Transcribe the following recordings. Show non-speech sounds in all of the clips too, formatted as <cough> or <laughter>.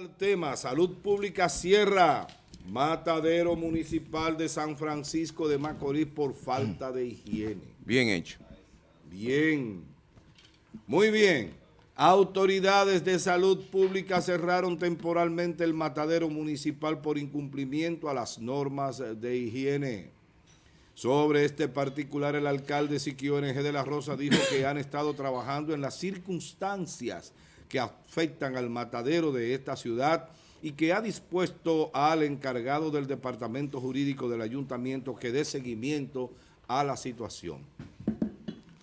Al tema, salud pública cierra matadero municipal de San Francisco de Macorís por falta de higiene. Bien hecho. Bien, muy bien. Autoridades de salud pública cerraron temporalmente el matadero municipal por incumplimiento a las normas de higiene. Sobre este particular, el alcalde Siquio NG de la Rosa dijo que han estado trabajando en las circunstancias que afectan al matadero de esta ciudad y que ha dispuesto al encargado del Departamento Jurídico del Ayuntamiento que dé seguimiento a la situación.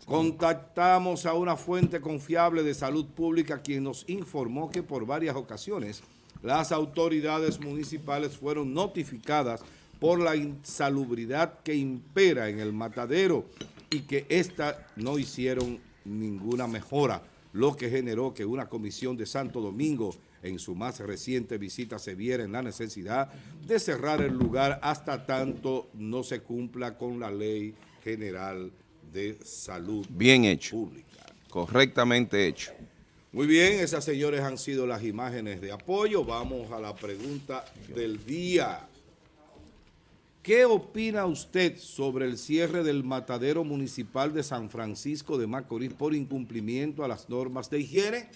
Contactamos a una fuente confiable de salud pública quien nos informó que por varias ocasiones las autoridades municipales fueron notificadas por la insalubridad que impera en el matadero y que ésta no hicieron ninguna mejora, lo que generó que una comisión de Santo Domingo en su más reciente visita se viera en la necesidad de cerrar el lugar hasta tanto no se cumpla con la ley general de salud Bien hecho. pública. Correctamente hecho. Muy bien, esas señores han sido las imágenes de apoyo. Vamos a la pregunta del día. ¿Qué opina usted sobre el cierre del matadero municipal de San Francisco de Macorís por incumplimiento a las normas de higiene?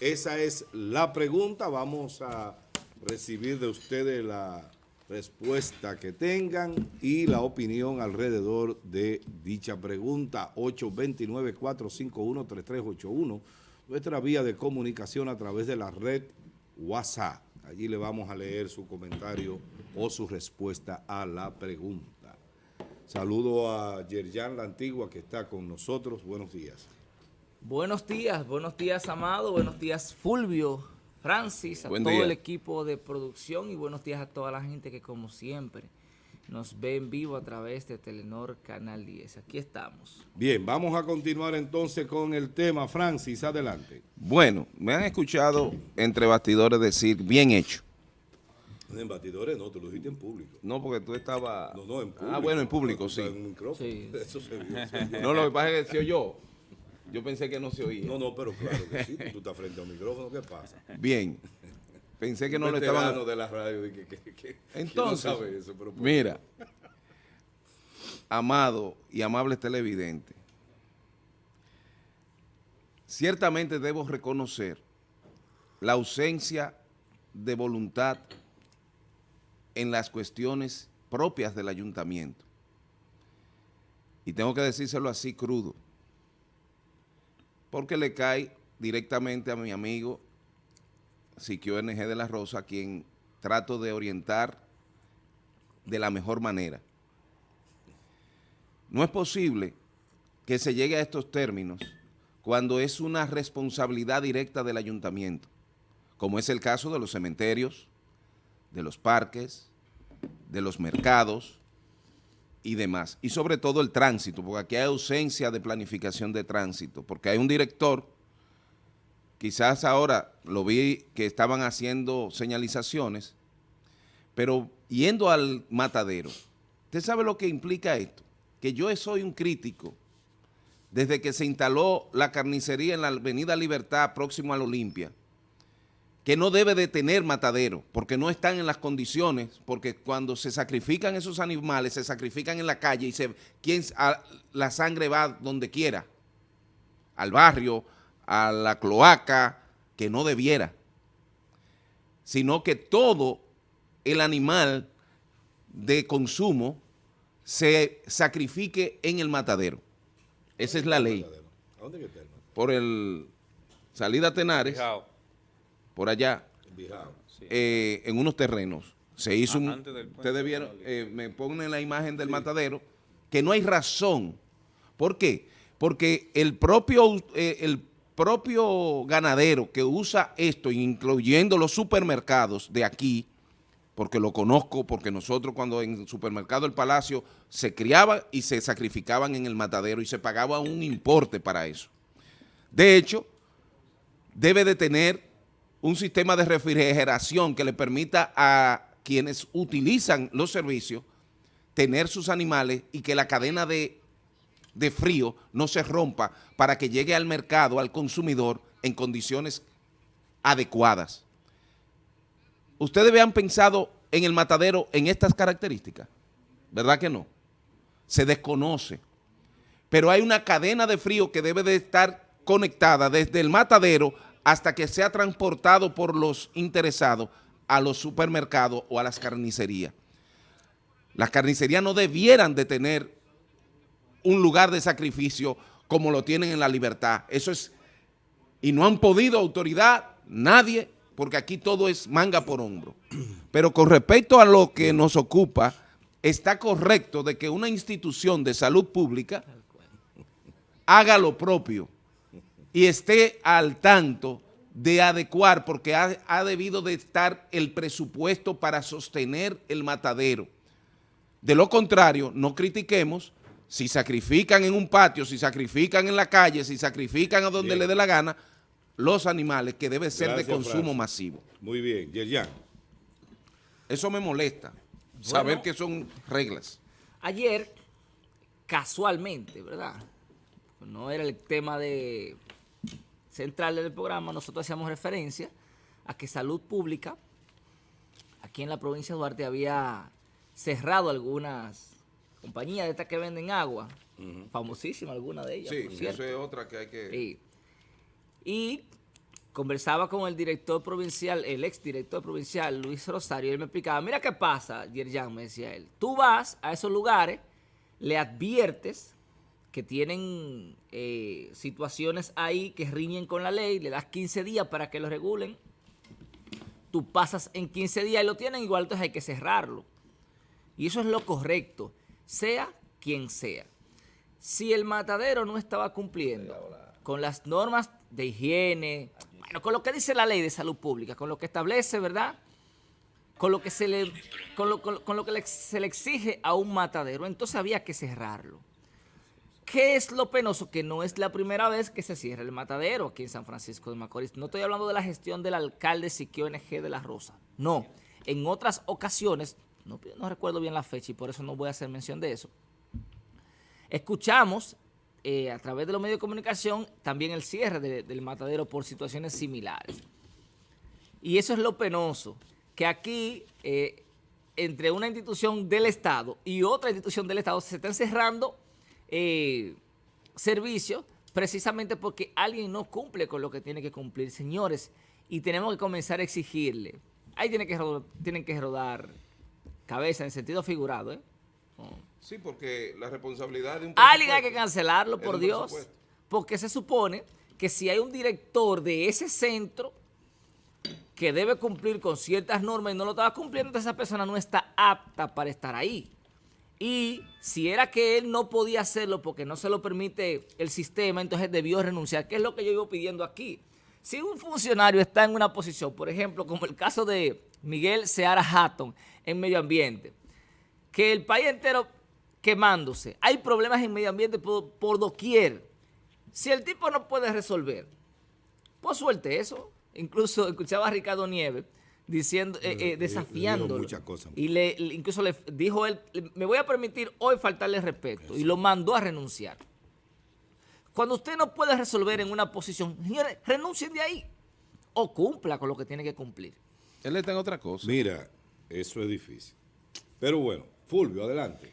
Esa es la pregunta. Vamos a recibir de ustedes la respuesta que tengan y la opinión alrededor de dicha pregunta. 829-451-3381, nuestra vía de comunicación a través de la red WhatsApp. Allí le vamos a leer su comentario o su respuesta a la pregunta. Saludo a Yerjan La Antigua que está con nosotros. Buenos días. Buenos días, buenos días Amado, buenos días Fulvio, Francis, a Buen todo día. el equipo de producción y buenos días a toda la gente que como siempre nos ve en vivo a través de Telenor Canal 10. Aquí estamos. Bien, vamos a continuar entonces con el tema. Francis, adelante. Bueno, me han escuchado entre bastidores decir bien hecho. En batidores no, tú lo dijiste en público. No, porque tú estabas... No, no, en público. Ah, bueno, en público, sí. en un micrófono. Sí. <laughs> Eso se vio, se vio. No, lo que pasa es que se oyó. Yo pensé que no se oía. No, no, pero claro que sí. Tú estás frente a un micrófono, ¿qué pasa? Bien. Pensé que no lo Veterano estaban... de la radio. que- que- que- que- Entonces, que no sabe eso, pero Mira, amado y amable televidente, ciertamente debo reconocer la ausencia de voluntad en las cuestiones propias del ayuntamiento. Y tengo que decírselo así crudo, porque le cae directamente a mi amigo Siquio NG de la Rosa, quien trato de orientar de la mejor manera. No es posible que se llegue a estos términos cuando es una responsabilidad directa del ayuntamiento, como es el caso de los cementerios, de los parques, de los mercados y demás. Y sobre todo el tránsito, porque aquí hay ausencia de planificación de tránsito, porque hay un director, quizás ahora lo vi que estaban haciendo señalizaciones, pero yendo al matadero, ¿usted sabe lo que implica esto? Que yo soy un crítico desde que se instaló la carnicería en la avenida Libertad, próximo a la Olimpia, que no debe de tener matadero, porque no están en las condiciones, porque cuando se sacrifican esos animales, se sacrifican en la calle y se, quien, a- la sangre va donde quiera, al barrio, a la cloaca, que no debiera, sino que todo el animal de consumo se sacrifique en el matadero. Esa es la ley. ¿A dónde está el matadero? Por el salida Tenares, por allá, eh, en unos terrenos. Se hizo un... puente Ustedes vieron, eh, me ponen la imagen del matadero, que no hay razón. ¿Por qué? Porque el propio, eh, el propio ganadero que usa esto, incluyendo los supermercados de aquí, porque lo conozco, porque nosotros cuando en el supermercado El Palacio se criaba y se sacrificaban en el matadero y se pagaba un importe para eso. De hecho, debe de tener un sistema de refrigeración que le permita a quienes utilizan los servicios tener sus animales y que la cadena de, de frío no se rompa para que llegue al mercado, al consumidor, en condiciones adecuadas. ustedes habían pensado en el matadero en estas características, ¿verdad que no? Se desconoce, pero hay una cadena de frío que debe de estar conectada desde el matadero hasta que sea transportado por los interesados a los supermercados o a las carnicerías. Las carnicerías no debieran de tener un lugar de sacrificio como lo tienen en la libertad. Eso es, y no han podido autoridad, nadie, porque aquí todo es manga por hombro. Pero con respecto a lo que nos ocupa, está correcto de que una institución de salud pública haga lo propio y esté al tanto de adecuar, porque ha, ha, debido de estar el presupuesto para sostener el matadero. De lo contrario, no critiquemos si sacrifican en un patio, si sacrifican en la calle, si sacrifican a donde bien. le dé la gana, los animales que debe ser Gracias, de consumo Francis. masivo. Muy bien, Yerjan. Eso me molesta, bueno, saber que son reglas. Ayer, casualmente, ¿verdad? No era el tema de central del programa, nosotros hacíamos referencia a que Salud Pública, aquí en la provincia de Duarte, había cerrado algunas compañías de estas que venden agua, uh -huh. famosísima alguna de ellas. Sí, eso es otra que hay que... Sí. Y conversaba con el director provincial, el ex director provincial, Luis Rosario, y él me explicaba, mira qué pasa, Yerjan, me decía él, tú vas a esos lugares, le adviertes que tienen eh, situaciones ahí que riñen con la ley, le das 15 días para que lo regulen, tú pasas en 15 días y lo tienen, igual entonces hay que cerrarlo. Y eso es lo correcto, sea quien sea. Si el matadero no estaba cumpliendo con las normas de higiene, bueno, con lo que dice la ley de salud pública, con lo que establece, ¿verdad?, con lo que se le, con lo, con, con lo que se le exige a un matadero, entonces había que cerrarlo. ¿Qué es lo penoso? Que no es la primera vez que se cierra el matadero aquí en San Francisco de Macorís. No estoy hablando de la gestión del alcalde Siquio NG de la Rosa. No. En otras ocasiones, no, recuerdo bien la fecha y por eso no voy a hacer mención de eso, escuchamos eh, a través de los medios de comunicación también el cierre de, del matadero por situaciones similares. Y eso es lo penoso, que aquí, eh, entre una institución del Estado y otra institución del Estado, se están cerrando eh, servicios precisamente porque alguien no cumple con lo que tiene que cumplir, señores, y tenemos que comenzar a exigirle. Ahí que tienen que rodar cabeza en sentido figurado, ¿eh? Oh. Sí, porque la responsabilidad de un Alguien hay que cancelarlo, por Dios, porque se supone que si hay un director de ese centro que debe cumplir con ciertas normas y no lo estaba cumpliendo, entonces esa persona no está apta para estar ahí. Y si era que él no podía hacerlo porque no se lo permite el sistema, entonces debió renunciar, que es lo que yo iba pidiendo aquí. Si un funcionario está en una posición, por ejemplo, como el caso de Miguel Seara Hatton en medio ambiente, que el país entero quemándose, hay problemas en medio ambiente por, por doquier. Si el tipo no puede resolver, pues suelte eso. Incluso escuchaba a Ricardo Nieves diciendo, eh, eh, desafiándolo. Muchas cosas. Y le, incluso le dijo él, me voy a permitir hoy faltarle respeto. Eso. Y lo mandó a renunciar. Cuando usted no puede resolver en una posición, renuncien de ahí. O cumpla con lo que tiene que cumplir. Él está en otra cosa. Mira, eso es difícil. Pero bueno, Fulvio, adelante.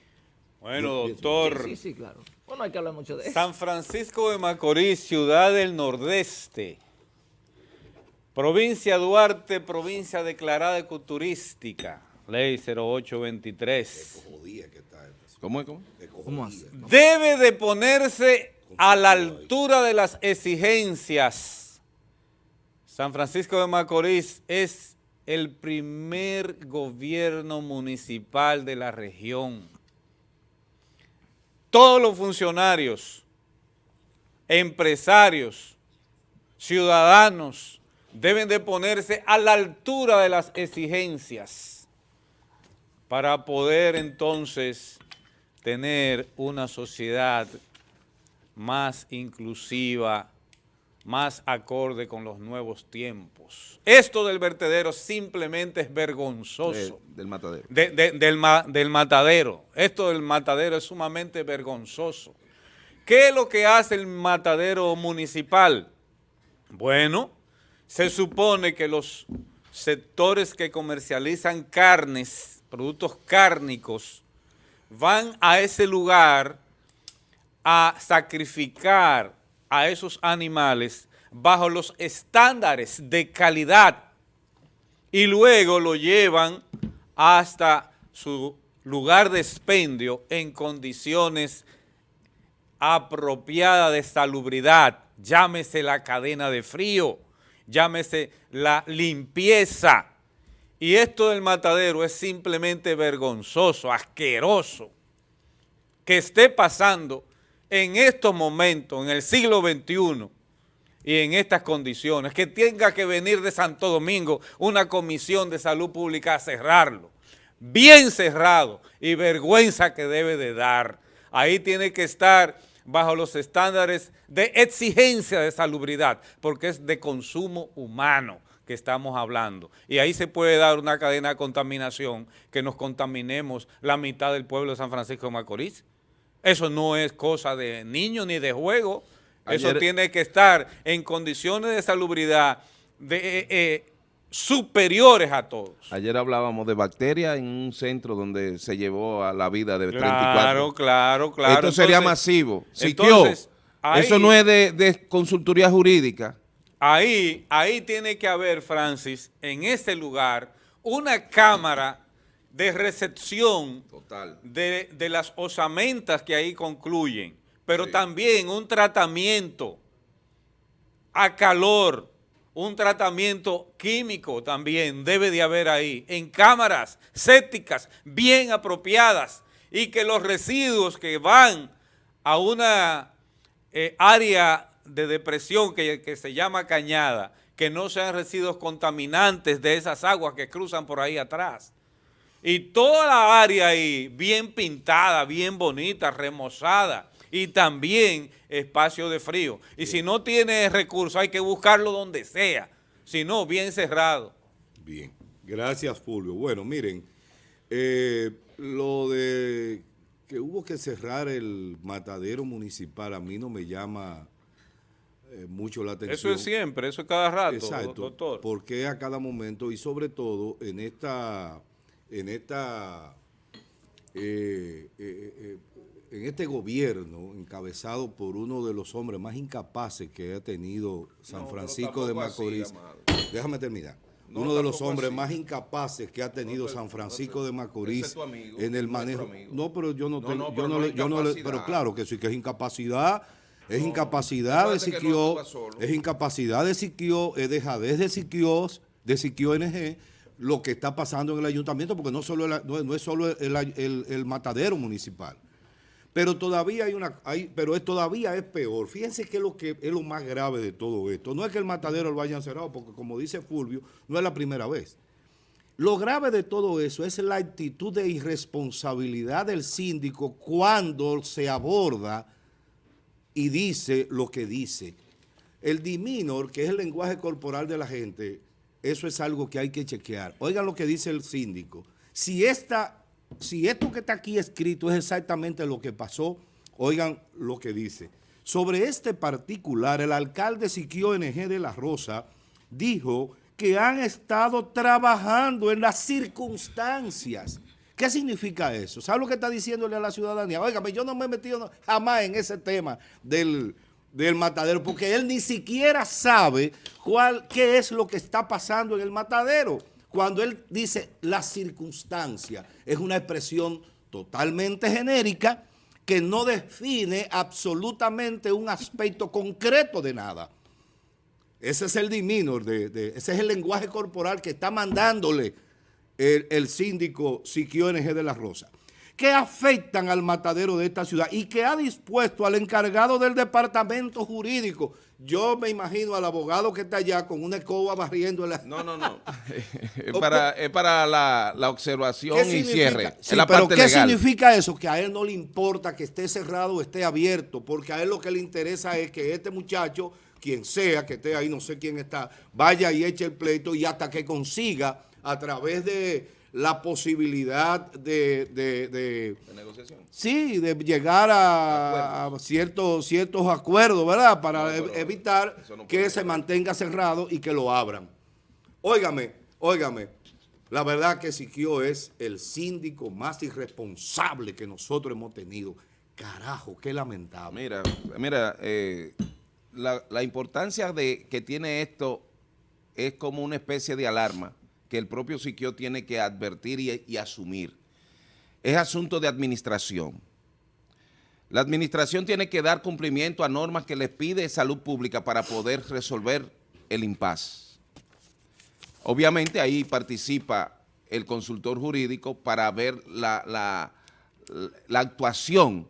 Bueno, doctor. Sí, sí, claro. Bueno, hay que hablar mucho de eso. San Francisco de Macorís, ciudad del nordeste. Provincia Duarte, provincia declarada ecoturística. Ley 0823. ¿Cómo es? ¿Cómo? ¿Cómo Debe de ponerse a la altura de las exigencias. San Francisco de Macorís es el primer gobierno municipal de la región. Todos los funcionarios, empresarios, ciudadanos, deben de ponerse a la altura de las exigencias para poder entonces tener una sociedad más inclusiva, más acorde con los nuevos tiempos. Esto del vertedero simplemente es vergonzoso. De, del matadero. De, de, del, del matadero. Esto del matadero es sumamente vergonzoso. ¿Qué es lo que hace el matadero municipal? Bueno, se supone que los sectores que comercializan carnes, productos cárnicos, van a ese lugar a sacrificar a esos animales bajo los estándares de calidad y luego lo llevan hasta su lugar de expendio en condiciones apropiadas de salubridad, llámese la cadena de frío, llámese la limpieza. Y esto del matadero es simplemente vergonzoso, asqueroso, que esté pasando en estos momentos, en el siglo XXI, y en estas condiciones, que tenga que venir de Santo Domingo una comisión de salud pública a cerrarlo, bien cerrado y vergüenza que debe de dar. Ahí tiene que estar bajo los estándares de exigencia de salubridad, porque es de consumo humano que estamos hablando. Y ahí se puede dar una cadena de contaminación que nos contaminemos la mitad del pueblo de San Francisco de Macorís. Eso no es cosa de niño ni de juego. Eso tiene que estar en condiciones de salubridad de, eh, eh, superiores a todos. Ayer hablábamos de bacterias en un centro donde se llevó a la vida de 34. Claro, claro, claro. Esto sería masivo. Entonces, eso no es de, de, consultoría jurídica. Ahí, ahí tiene que haber, Francis, en ese lugar, una cámara de recepción Total. De, de las osamentas que ahí concluyen pero también un tratamiento a calor, un tratamiento químico también debe de haber ahí, en cámaras sépticas bien apropiadas y que los residuos que van a una eh, área de depresión que, que se llama cañada, que no sean residuos contaminantes de esas aguas que cruzan por ahí atrás. Y toda la área ahí bien pintada, bien bonita, remozada, y también espacio de frío. Y si no tiene recursos, hay que buscarlo donde sea, si no, bien cerrado. Bien, gracias Fulvio. Bueno, miren, eh, lo de que hubo que cerrar el matadero municipal a mí no me llama eh, mucho la atención. Eso es siempre, eso es cada rato, Exacto, doctor. Porque a cada momento y sobre todo en esta, en esta eh, en este gobierno, encabezado por uno de los hombres más incapaces que ha tenido San Francisco de Macorís, déjame terminar, uno de los hombres más incapaces que ha tenido San Francisco de Macorís en el manejo. No, pero yo no, tengo, yo no, yo no pero claro que sí que es incapacidad, es incapacidad de Siquio, es incapacidad de Siquio, es dejadez de Siquio, de Siquio NG, lo que está pasando en el ayuntamiento, porque no, solo no, es solo el matadero municipal. Pero todavía hay una, hay, pero es, todavía es peor. Fíjense que es lo que es lo más grave de todo esto. No es que el matadero lo hayan cerrado, porque como dice Fulvio, no es la primera vez. Lo grave de todo eso es la actitud de irresponsabilidad del síndico cuando se aborda y dice lo que dice. El diminor, que es el lenguaje corporal de la gente, eso es algo que hay que chequear. Oigan lo que dice el síndico. Si esta si esto que está aquí escrito es exactamente lo que pasó, oigan lo que dice. Sobre este particular, el alcalde Siquio NG de La Rosa dijo que han estado trabajando en las circunstancias. ¿Qué significa eso? ¿Sabe lo que está diciéndole a la ciudadanía? Óigame, yo no me he metido jamás en ese tema del, del matadero, porque él ni siquiera sabe cuál, qué es lo que está pasando en el matadero. Cuando él dice la circunstancia, es una expresión totalmente genérica que no define absolutamente un aspecto concreto de nada. Ese es el diminor, de, ese es el lenguaje corporal que está mandándole el, síndico Siquio NG de la Rosa que afectan al matadero de esta ciudad y que ha dispuesto al encargado del departamento jurídico. Yo me imagino al abogado que está allá con una escoba barriendo. La... No, no, no. <laughs> es, para, la, observación y cierre. pero ¿qué significa eso? Que a él no le importa que esté cerrado o esté abierto, porque a él lo que le interesa es que este muchacho, quien sea que esté ahí, no sé quién está, vaya y eche el pleito y hasta que consiga a través de la posibilidad de... ¿De, negociación? Sí, de llegar a, ciertos, ciertos acuerdos, ¿verdad? Para evitar que se mantenga cerrado y que lo abran. Óigame, Óigame, la verdad que Siquio es el síndico más irresponsable que nosotros hemos tenido. Carajo, qué lamentable. Mira, mira, eh, la, la importancia de que tiene esto es como una especie de alarma que el propio Siquio tiene que advertir y, asumir. Es asunto de administración. La administración tiene que dar cumplimiento a normas que les pide salud pública para poder resolver el impasse. Obviamente ahí participa el consultor jurídico para ver la actuación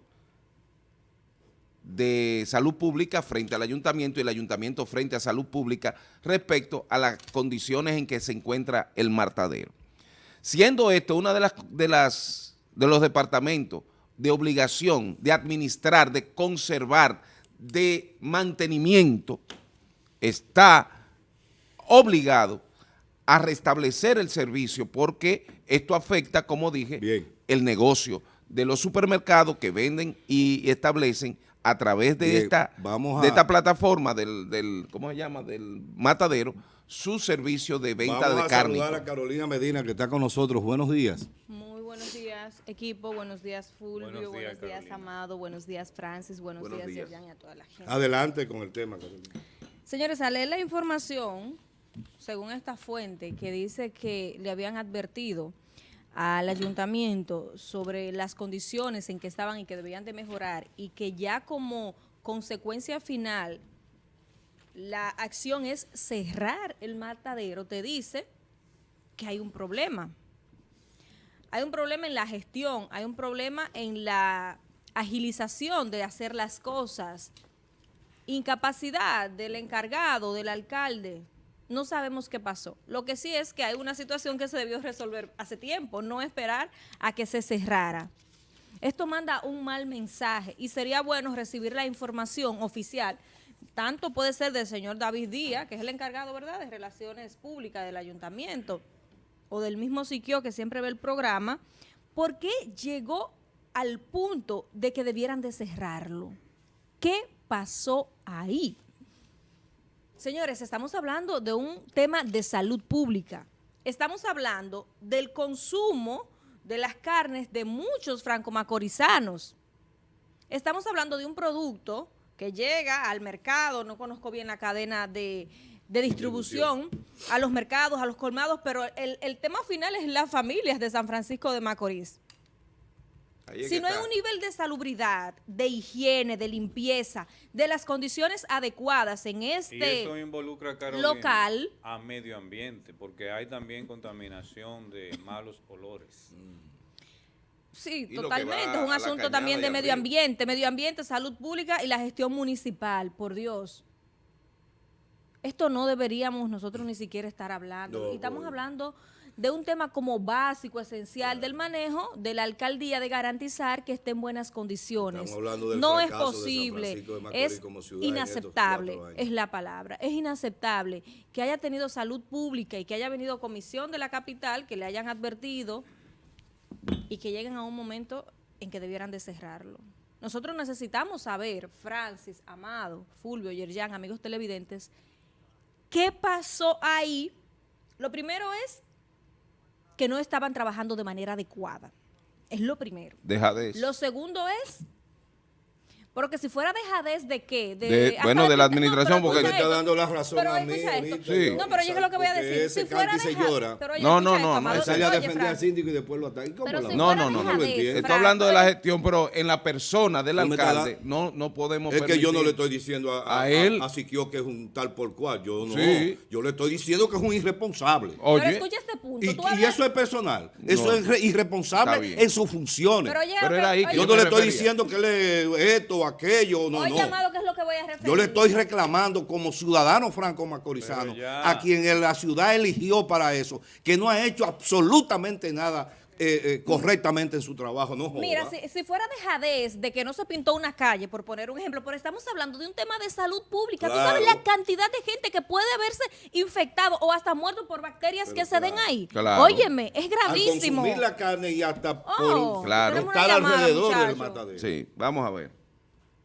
de salud pública frente al ayuntamiento y el ayuntamiento frente a salud pública respecto a las condiciones en que se encuentra el martadero. Siendo esto una de las, de las de los departamentos de obligación de administrar, de conservar, de mantenimiento, está obligado a restablecer el servicio porque esto afecta, como dije, Bien. el negocio de los supermercados que venden y establecen a través de Bien, esta vamos a- de esta plataforma del, del ¿cómo se llama? del matadero su servicio de venta Vamos de a carne. saludar a Carolina Medina que está con nosotros. Buenos días. Muy buenos días, equipo. Buenos días, Fulvio. Buenos Buenos días. Amado. Buenos días, Francis. Buenos, Buenos días, días. Y a toda la gente. Adelante con el tema, Carolina. Señores, al leer la información, según esta fuente, que dice que le habían advertido al ayuntamiento sobre las condiciones en que estaban y que debían de mejorar y que ya como consecuencia final la acción es cerrar el matadero, te dice que hay un problema. Hay un problema en la gestión, hay un problema en la agilización de hacer las cosas, incapacidad del encargado, del alcalde. No sabemos qué pasó. Lo que sí es que hay una situación que se debió resolver hace tiempo, no esperar a que se cerrara. Esto manda un mal mensaje y sería bueno recibir la información oficial. Tanto puede ser del señor David Díaz, que es el encargado, ¿verdad?, de Relaciones Públicas del Ayuntamiento, o del mismo Siquio que siempre ve el programa, ¿por qué llegó al punto de que debieran de cerrarlo? ¿Qué pasó ahí? Señores, estamos hablando de un tema de salud pública. Estamos hablando del consumo de las carnes de muchos franco-macorizanos. Estamos hablando de un producto que llega al mercado, no conozco bien la cadena de, de distribución, a los mercados, a los colmados, pero el, el tema final es las familias de San Francisco de Macorís. Ahí es Si no hay un nivel de salubridad, de higiene, de limpieza, de las condiciones adecuadas en Y este... eso involucra, Carolina, local. a medio ambiente, porque hay también contaminación de malos olores. Sí, Y totalmente. Es un asunto también de medio ambiente, medio ambiente, salud pública y la gestión municipal, por Dios. Esto no deberíamos nosotros ni siquiera estar hablando. No, y estamos hablando de un tema como básico, esencial del manejo de la alcaldía de garantizar que esté en buenas condiciones. Estamos hablando del no es fracaso de San posible, de es como inaceptable, es la palabra. Es inaceptable que haya tenido salud pública y que haya venido comisión de la capital, que le hayan advertido y que lleguen a un momento en que debieran de cerrarlo. Nosotros necesitamos saber, Francis, Amado, Fulvio, Yerjan, amigos televidentes, qué pasó ahí. Lo primero es que no estaban trabajando de manera adecuada. Es lo primero. Dejadez. Lo segundo es, porque si fuera dejadez de qué? De- bueno, de la no, pero administración, porque- Me escucha está dando la razón Pero a mí ahorita, Sí. No, pero yo es lo que voy a porque decir. Si fuera se llora. pero No, no, no, no, sale a defender al síndico y después lo ataca. ¿Y cómo Pero si No, no, no, no. no. Estoy hablando de la oye, gestión, pero en la persona del No alcalde no, no podemos Es que yo no le estoy diciendo a, él. a, Siquio que es un tal por cual. Yo no. Yo le estoy diciendo que es un irresponsable. Pero Oye, escucha este punto. Y, eso es personal. Eso No. es irresponsable en sus funciones. Pero oye, Pero ok, era ahí que oye, yo no le estoy diciendo que le esto o aquello, no, oye, no. Amado, ¿qué es lo que voy a referir? Yo le estoy reclamando como ciudadano franco-macorizano, a quien en la ciudad eligió para eso, que no ha hecho absolutamente nada eh, eh, correctamente en su trabajo. No joda. Mira, si, si fuera dejadez de que no se pintó una calle, por poner un ejemplo, pero estamos hablando de un tema de salud pública. Tú sabes la cantidad de gente que puede haberse infectado o hasta muerto por bacterias Pero que se den ahí. Claro. Óyeme, es Al gravísimo. consumir la carne y hasta Oh, por Claro. estar llamada, alrededor del matadero. sí, vamos a ver.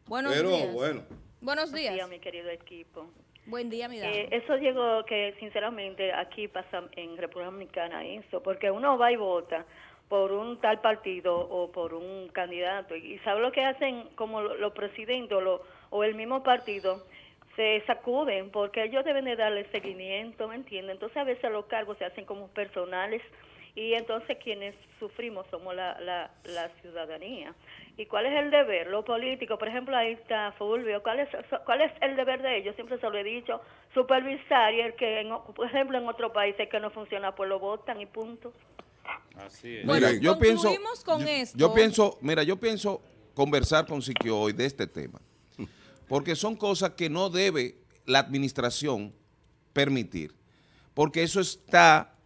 Buenos Pero días. bueno. Buenos Buenos días, días. mi querido equipo. Buen día, mi dama. Eh, eso llegó que sinceramente aquí pasa en República Dominicana eso, porque uno va y vota por un tal partido o por un candidato y sabe lo que hacen como lo- los presidentes o, lo- o el mismo partido se sacuden porque ellos deben de darle seguimiento, ¿me entienden? Entonces a veces los cargos se hacen como personales y entonces quienes sufrimos somos la, la, la ciudadanía. ¿Y cuál es el deber? Los políticos, por ejemplo, ahí está Fulvio, ¿cuál es, cuál es el deber de ellos? Siempre se lo he dicho, supervisar y el que, en por ejemplo, en otros países que no funciona, pues lo votan y punto. Así es. Bueno, Mira, yo pienso, con yo, esto. yo pienso, mira, yo pienso conversar con Siquio hoy de este tema, porque son cosas que no debe la administración permitir, porque eso está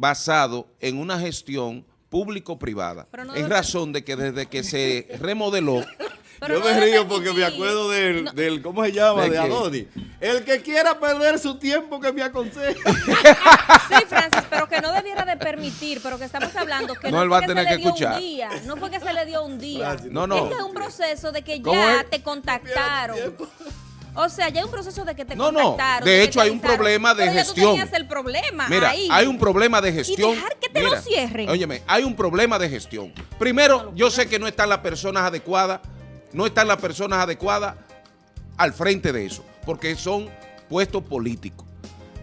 basado en una gestión público-privada, no en debe- razón de que desde que se <laughs> remodeló, Pero Yo no me río porque me acuerdo del, No. del ¿cómo se llama? ¿De De? Adoni. El que quiera perder su tiempo que me aconseje. Sí, Francis, pero que no debiera de permitir, pero que estamos hablando que No, no, él fue va a que tener se le que dio escuchar. un día, no fue que se le dio un día. Francis, No, no. Este es un proceso de que ¿Cómo ya te contactaron. O sea, ya hay un proceso de que te No, no, de hecho hay un problema de Pero ya gestión. tú tenías el problema Mira, ahí. hay un problema de gestión. dejar que te lo cierren. Óyeme, hay un problema de gestión. Primero, yo sé que no están las personas adecuadas, no están las personas adecuadas al frente de eso, porque son puestos políticos.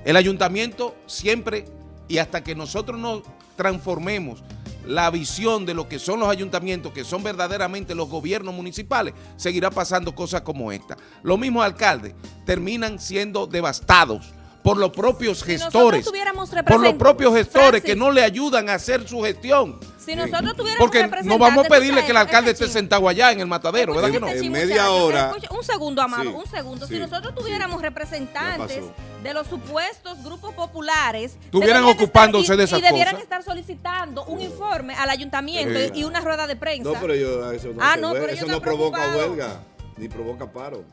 El ayuntamiento siempre, y hasta que nosotros nos transformemos la visión de lo que son los ayuntamientos, que son verdaderamente los gobiernos municipales, seguirá pasando cosas como esta. Los mismos alcaldes terminan siendo devastados por los propios gestores, por los propios gestores que no le ayudan a hacer su gestión. Si nosotros tuviéramos Porque no vamos a pedirle que el alcalde esté sentado allá en el matadero, ¿verdad que no? En media hora- escucha, un segundo, Amado, Sí, un segundo. sí, si nosotros tuviéramos representantes de los supuestos grupos populares... Estuvieran ocupándose y- de esas Y debieran cosas. estar solicitando un informe al ayuntamiento y una rueda de prensa. No, pero yo, eso no Ah, no, pero eso no provoca huelga, ni provoca paro.